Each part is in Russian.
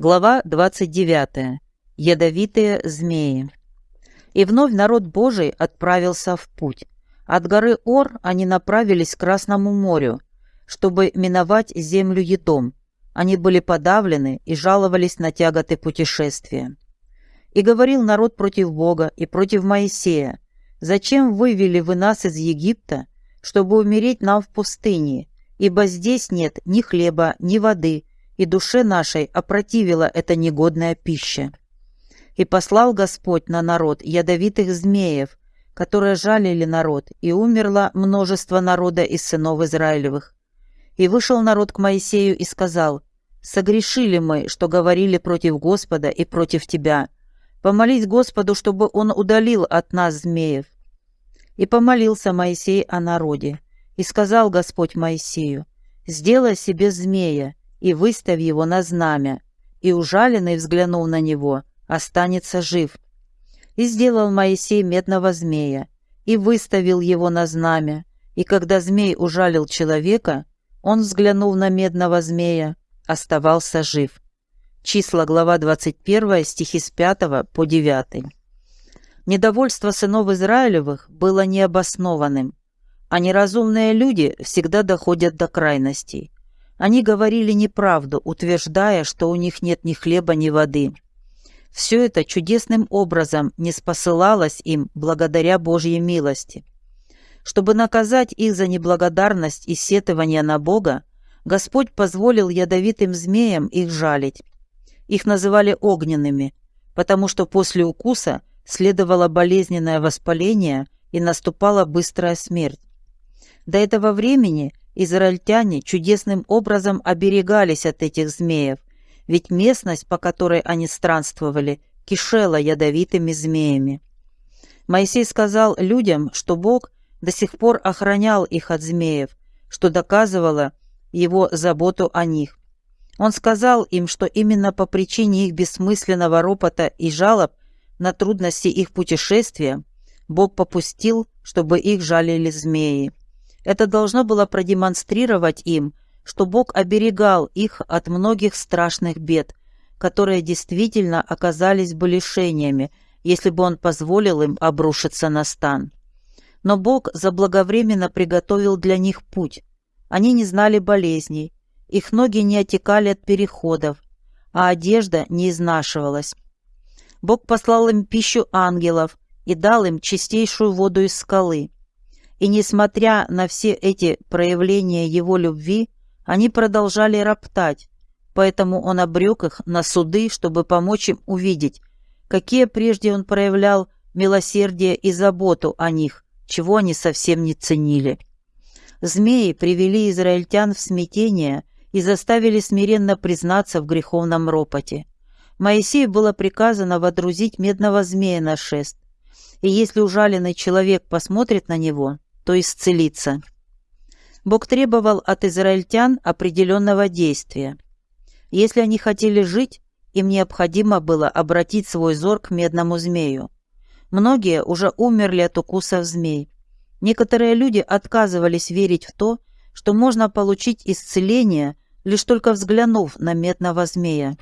Глава 29. Ядовитые змеи. И вновь народ Божий отправился в путь. От горы Ор они направились к Красному морю, чтобы миновать землю Едом. Они были подавлены и жаловались на тяготы путешествия. И говорил народ против Бога и против Моисея, «Зачем вывели вы нас из Египта, чтобы умереть нам в пустыне, ибо здесь нет ни хлеба, ни воды, и душе нашей опротивила эта негодная пища?» И послал Господь на народ ядовитых змеев, которые жалили народ, и умерло множество народа из сынов Израилевых. И вышел народ к Моисею и сказал, «Согрешили мы, что говорили против Господа и против тебя. Помолись Господу, чтобы он удалил от нас змеев». И помолился Моисей о народе. И сказал Господь Моисею, «Сделай себе змея и выставь его на знамя, и ужаленный, взглянул на него, останется жив». И сделал Моисей медного змея, и выставил его на знамя, и когда змей ужалил человека, он, взглянув на медного змея, оставался жив. Числа, глава 21, стихи с 5 по 9. Недовольство сынов Израилевых было необоснованным, а неразумные люди всегда доходят до крайностей. Они говорили неправду, утверждая, что у них нет ни хлеба, ни воды. Все это чудесным образом не спосылалось им благодаря Божьей милости. Чтобы наказать их за неблагодарность и сетование на Бога, Господь позволил ядовитым змеям их жалить. Их называли огненными, потому что после укуса следовало болезненное воспаление и наступала быстрая смерть. До этого времени израильтяне чудесным образом оберегались от этих змеев, ведь местность, по которой они странствовали, кишела ядовитыми змеями. Моисей сказал людям, что Бог до сих пор охранял их от змеев, что доказывало его заботу о них. Он сказал им, что именно по причине их бессмысленного ропота и жалоб на трудности их путешествия Бог попустил, чтобы их жалили змеи. Это должно было продемонстрировать им, что Бог оберегал их от многих страшных бед, которые действительно оказались бы лишениями, если бы Он позволил им обрушиться на стан. Но Бог заблаговременно приготовил для них путь, они не знали болезней, их ноги не отекали от переходов, а одежда не изнашивалась. Бог послал им пищу ангелов и дал им чистейшую воду из скалы. И несмотря на все эти проявления его любви, они продолжали роптать, поэтому он обрек их на суды, чтобы помочь им увидеть, какие прежде он проявлял милосердие и заботу о них, чего они совсем не ценили. Змеи привели израильтян в смятение и заставили смиренно признаться в греховном ропоте. Моисею было приказано водрузить медного змея на шест, и если ужаленный человек посмотрит на него, то исцелится. Бог требовал от израильтян определенного действия. Если они хотели жить, им необходимо было обратить свой зор к медному змею. Многие уже умерли от укусов змей. Некоторые люди отказывались верить в то, что можно получить исцеление, лишь только взглянув на медного змея.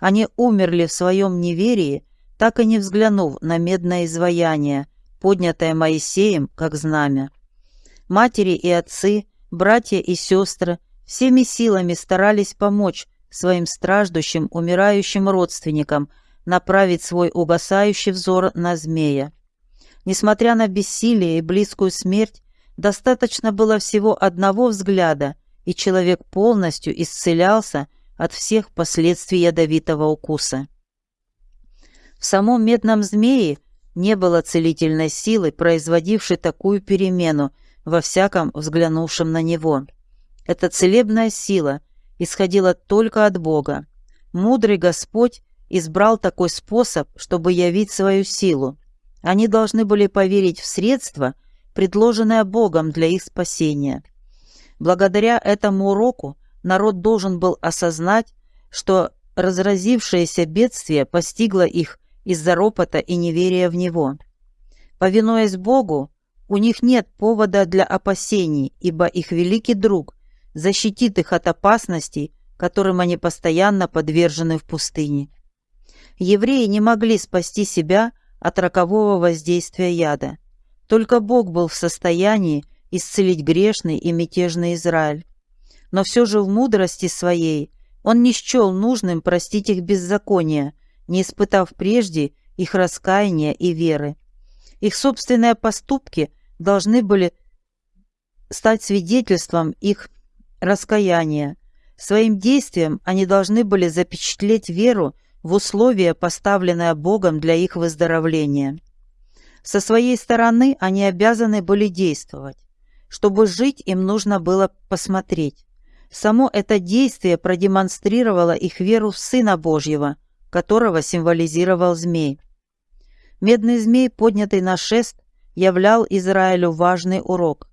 Они умерли в своем неверии, так и не взглянув на медное изваяние, поднятое Моисеем как знамя. Матери и отцы, братья и сестры всеми силами старались помочь своим страждущим, умирающим родственникам направить свой угасающий взор на змея. Несмотря на бессилие и близкую смерть, достаточно было всего одного взгляда, и человек полностью исцелялся от всех последствий ядовитого укуса. В самом медном змее не было целительной силы, производившей такую перемену во всяком взглянувшем на него. Эта целебная сила исходила только от Бога. Мудрый Господь избрал такой способ, чтобы явить свою силу. Они должны были поверить в средства, предложенное Богом для их спасения. Благодаря этому уроку народ должен был осознать, что разразившееся бедствие постигло их из-за ропота и неверия в Него. Повинуясь Богу, у них нет повода для опасений, ибо их великий друг защитит их от опасностей, которым они постоянно подвержены в пустыне. Евреи не могли спасти себя от рокового воздействия яда. Только Бог был в состоянии исцелить грешный и мятежный Израиль. Но все же в мудрости своей он не счел нужным простить их беззаконие, не испытав прежде их раскаяния и веры. Их собственные поступки должны были стать свидетельством их раскаяния. Своим действием они должны были запечатлеть веру в условия, поставленные Богом для их выздоровления. Со своей стороны они обязаны были действовать. Чтобы жить, им нужно было посмотреть. Само это действие продемонстрировало их веру в Сына Божьего, которого символизировал змей. Медный змей, поднятый на шест, являл Израилю важный урок.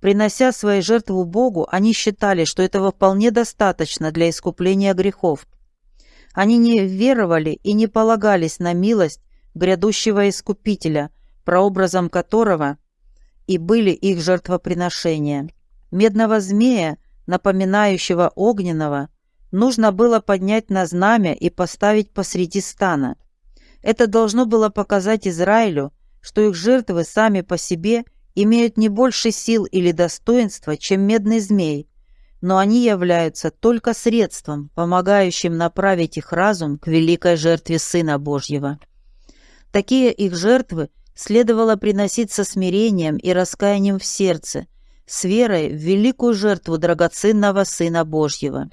Принося свои жертвы Богу, они считали, что этого вполне достаточно для искупления грехов. Они не веровали и не полагались на милость грядущего Искупителя, прообразом которого и были их жертвоприношения. Медного змея, напоминающего огненного, нужно было поднять на знамя и поставить посреди стана. Это должно было показать Израилю, что их жертвы сами по себе – имеют не больше сил или достоинства, чем медный змей, но они являются только средством, помогающим направить их разум к великой жертве Сына Божьего. Такие их жертвы следовало приносить со смирением и раскаянием в сердце, с верой в великую жертву драгоценного Сына Божьего.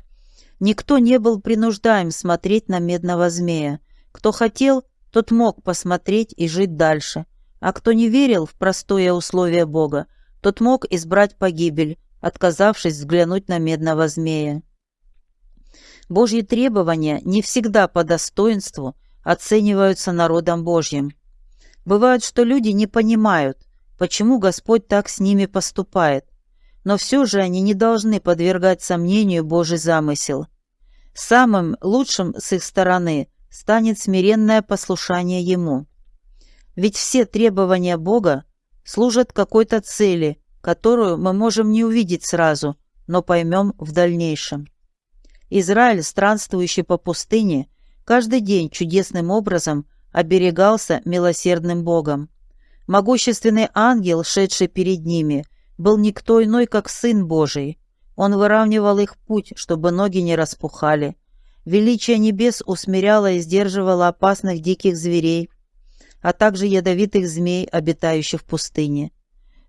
Никто не был принуждаем смотреть на медного змея. Кто хотел, тот мог посмотреть и жить дальше – а кто не верил в простое условие Бога, тот мог избрать погибель, отказавшись взглянуть на медного змея. Божьи требования не всегда по достоинству оцениваются народом Божьим. Бывает, что люди не понимают, почему Господь так с ними поступает, но все же они не должны подвергать сомнению Божий замысел. Самым лучшим с их стороны станет смиренное послушание Ему. Ведь все требования Бога служат какой-то цели, которую мы можем не увидеть сразу, но поймем в дальнейшем. Израиль, странствующий по пустыне, каждый день чудесным образом оберегался милосердным Богом. Могущественный ангел, шедший перед ними, был никто иной, как Сын Божий. Он выравнивал их путь, чтобы ноги не распухали. Величие небес усмиряло и сдерживало опасных диких зверей, а также ядовитых змей, обитающих в пустыне.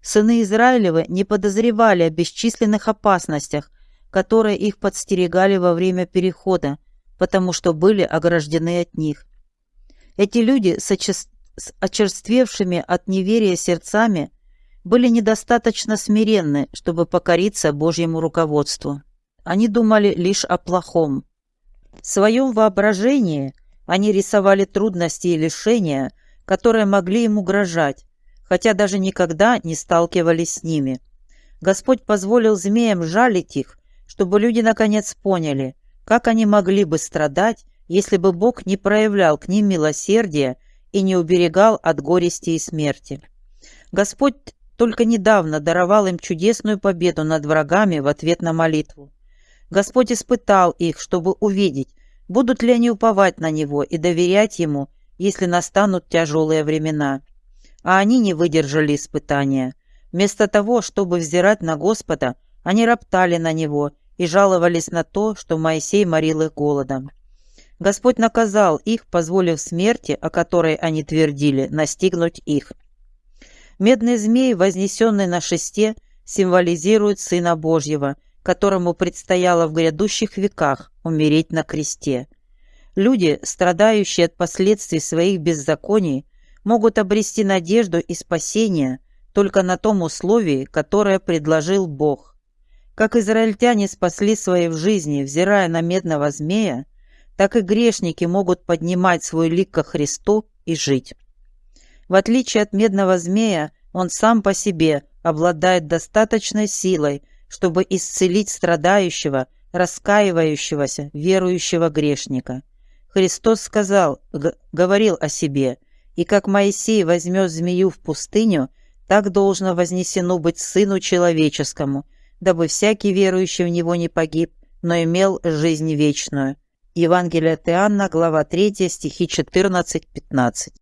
Сыны Израилевы не подозревали о бесчисленных опасностях, которые их подстерегали во время перехода, потому что были ограждены от них. Эти люди с, очер... с очерствевшими от неверия сердцами были недостаточно смиренны, чтобы покориться Божьему руководству. Они думали лишь о плохом. В своем воображении они рисовали трудности и лишения – которые могли им угрожать, хотя даже никогда не сталкивались с ними. Господь позволил змеям жалить их, чтобы люди наконец поняли, как они могли бы страдать, если бы Бог не проявлял к ним милосердия и не уберегал от горести и смерти. Господь только недавно даровал им чудесную победу над врагами в ответ на молитву. Господь испытал их, чтобы увидеть, будут ли они уповать на Него и доверять Ему, если настанут тяжелые времена. А они не выдержали испытания. Вместо того, чтобы взирать на Господа, они роптали на Него и жаловались на то, что Моисей морил их голодом. Господь наказал их, позволив смерти, о которой они твердили, настигнуть их. Медный змей, вознесенный на шесте, символизирует Сына Божьего, которому предстояло в грядущих веках умереть на кресте. Люди, страдающие от последствий своих беззаконий, могут обрести надежду и спасение только на том условии, которое предложил Бог. Как израильтяне спасли свои в жизни, взирая на медного змея, так и грешники могут поднимать свой лик ко Христу и жить. В отличие от медного змея, он сам по себе обладает достаточной силой, чтобы исцелить страдающего, раскаивающегося, верующего грешника – Христос сказал, говорил о себе, «И как Моисей возьмет змею в пустыню, так должно вознесено быть Сыну Человеческому, дабы всякий верующий в Него не погиб, но имел жизнь вечную. Евангелие от Иоанна, глава 3, стихи 14-15.